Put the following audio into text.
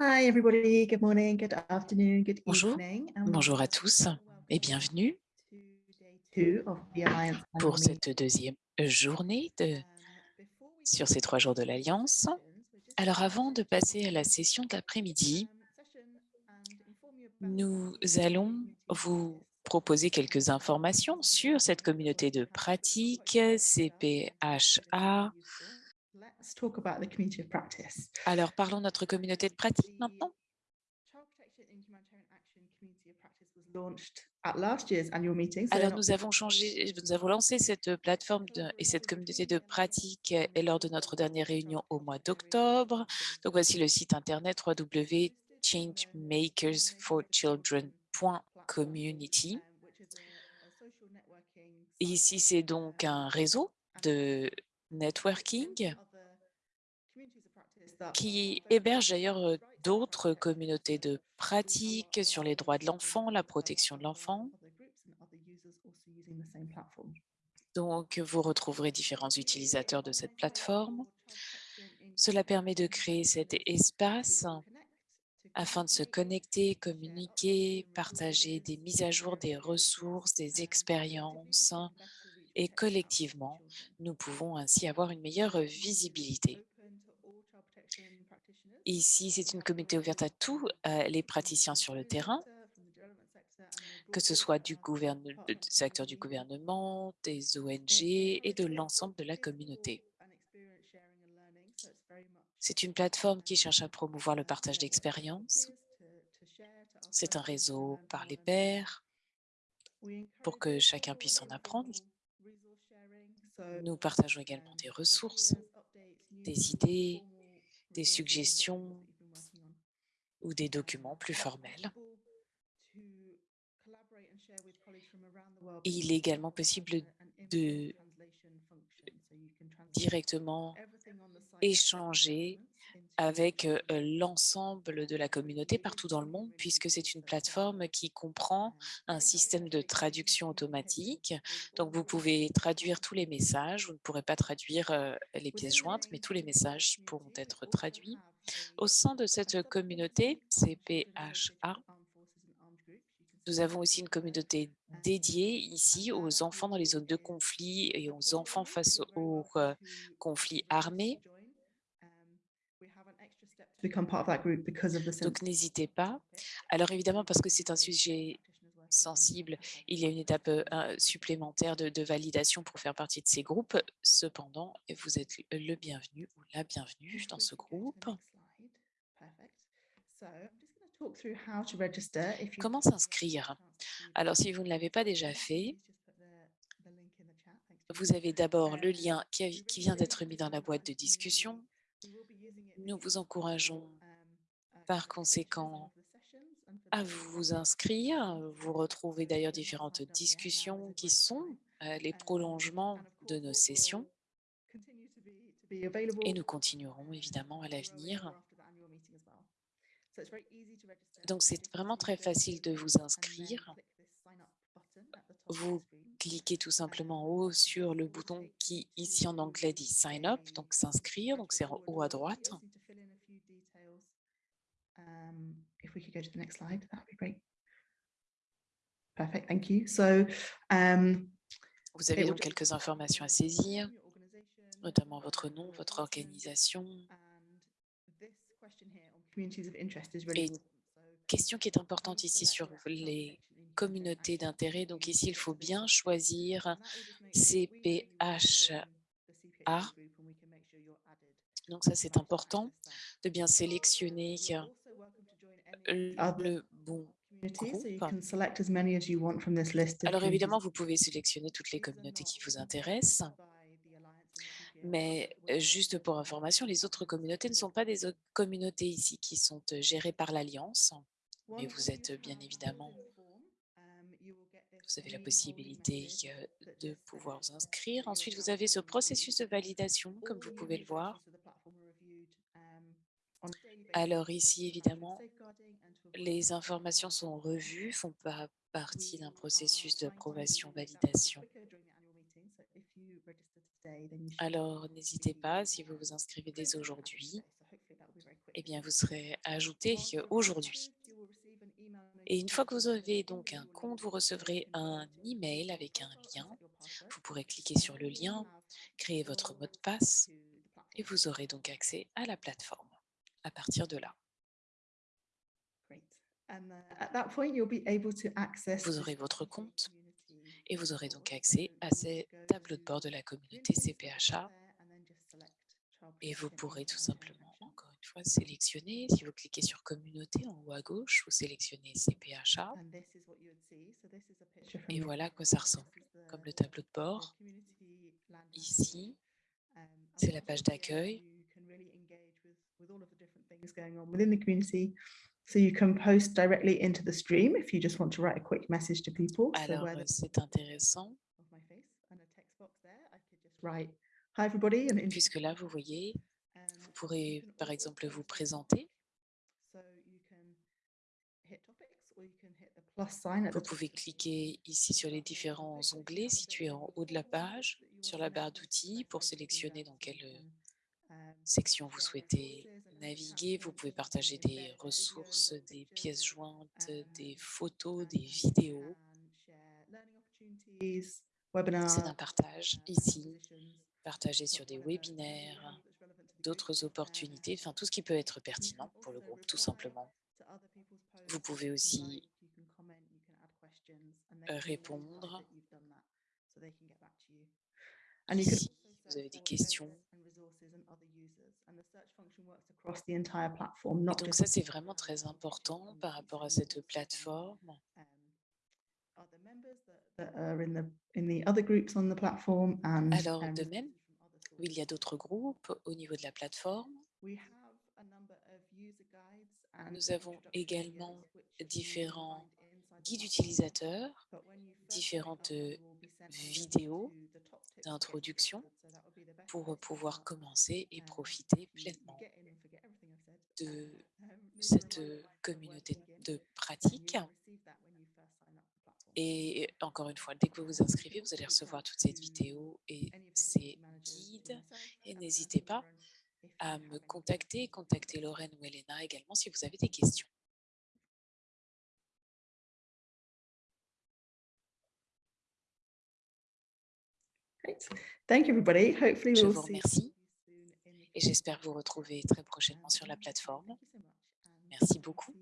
Hi everybody, good morning, good afternoon, good Bonjour, evening. bonjour à tous et bienvenue pour cette deuxième journée de, Um, sur ces trois jours de l'Alliance. Alors avant de passer à la session de l'après-midi, um, nous allons vous proposer quelques informations sur cette communauté de pratique CPHA. Let's talk about the community of practice. Alors parlons de notre communauté de pratique maintenant. Child Protection and Humanitarian Action Community of Practice was launched at last year's annual meeting. so Alors nous avons changé, nous avons lancé cette plateforme de- et cette communauté de pratique et lors de notre dernière réunion au mois d'octobre. Donc voici le site internet www.changemakers4children.community. Et ici, c'est donc un réseau de networking qui héberge d'ailleurs d'autres communautés de pratique sur les droits de l'enfant, la protection de l'enfant. Donc, vous retrouverez différents utilisateurs de cette plateforme. Cela permet de créer cet espace afin de se connecter, communiquer, partager des mises à jour, des ressources, des expériences. Et collectivement, nous pouvons ainsi avoir une meilleure visibilité. Ici, c'est une communauté ouverte à tous euh, les praticiens sur le terrain, que ce soit du, acteurs du gouvernement, des ONG et de l'ensemble de la communauté. C'est une plateforme qui cherche à promouvoir le partage d'expériences. C'est un réseau par les pairs pour que chacun puisse en apprendre. Nous partageons également des ressources, des idées, des suggestions ou des documents plus formels. Il est également possible de directement échanger avec l'ensemble de la communauté partout dans le monde, puisque c'est une plateforme qui comprend un système de traduction automatique. Donc, vous pouvez traduire tous les messages. Vous ne pourrez pas traduire les pièces jointes, mais tous les messages pourront être traduits. Au sein de cette communauté CPHA, nous avons aussi une communauté dédiée ici aux enfants dans les zones de conflit et aux enfants face aux conflits armés. Donc, n'hésitez pas. Alors, évidemment, parce que c'est un sujet sensible, il y a une étape euh, supplémentaire de, de validation pour faire partie de ces groupes. Cependant, vous êtes le bienvenu ou la bienvenue dans ce groupe. Comment s'inscrire? Alors, si vous ne l'avez pas déjà fait, vous avez d'abord le lien qui vient d'être mis dans la boîte de discussion. Nous vous encourageons par conséquent à vous inscrire. Vous retrouvez d'ailleurs différentes discussions qui sont euh, les prolongements de nos sessions et nous continuerons évidemment à l'avenir. Donc, c'est vraiment très facile de vous inscrire. Vous cliquez tout simplement en haut sur le bouton qui, ici en anglais, dit Sign Up, donc s'inscrire, donc c'est en haut à droite. Um, if we could go to the next slide, that would be great. Perfect, thank you. So, um, Vous avez donc quelques informations à saisir, notamment votre nom, votre organisation. Et une question qui est importante ici sur les communautés d'intérêt. Donc ici, il faut bien choisir CPHA. Donc ça, c'est important de bien sélectionner le bon groupe. Alors évidemment, vous pouvez sélectionner toutes les communautés qui vous intéressent, mais euh, juste pour information, les autres communautés ne sont pas des communautés ici qui sont euh, gérées par l'Alliance, mais vous êtes bien have évidemment, vous avez la possibilité euh, de pouvoir vous inscrire. Ensuite, vous avez ce processus de validation, comme vous pouvez le voir. um, Alors ici, évidemment, les informations sont revues, font pas partie d'un processus trying to d'approbation, make that happen validation. quicker during the annual meeting, so if you register today, then you should Alors, n'hésitez pas, si vous vous inscrivez dès aujourd'hui, eh bien, vous serez ajouté aujourd'hui. Et une fois que vous avez donc un compte, vous recevrez un email avec un lien. Vous pourrez cliquer sur le lien, créer votre mot de passe et vous aurez donc accès à la plateforme à partir de là. Vous aurez votre compte et vous aurez donc accès à ces tableaux de bord de la communauté CPHA et vous pourrez tout simplement, fois, sélectionner. Si vous cliquez sur communauté en haut à gauche, vous sélectionnez CPHA et voilà à quoi ça ressemble, comme le tableau de bord. Ici, c'est la page d'accueil So you can post directly into the stream if you just want to write a quick message to people. Alors, c'est intéressant. Puisque là, vous voyez, pourrez par exemple vous présenter. Vous pouvez cliquer ici sur les différents onglets situés en haut de la page, sur la barre d'outils pour sélectionner dans quelle section vous souhaitez naviguer. Vous pouvez partager des ressources, des pièces jointes, des photos, des vidéos. C'est un partage ici, partagé sur des webinaires, d'autres opportunités, enfin tout ce qui peut être pertinent pour le groupe, tout simplement. Vous pouvez aussi répondre. Ici, vous avez des questions, donc ça, c'est vraiment très important par rapport à cette plateforme. Alors, de même, il y a d'autres groupes au niveau de la plateforme. Nous avons également différents guides utilisateurs, différentes vidéos d'introduction pour pouvoir commencer et profiter pleinement de cette communauté de pratique. Et encore une fois, dès que vous vous inscrivez, vous allez recevoir toutes ces vidéos et ces n'hésitez pas à me contacter, contacter Lorraine ou Elena également si vous avez des questions. Je vous remercie et j'espère vous retrouver très prochainement sur la plateforme. Merci beaucoup.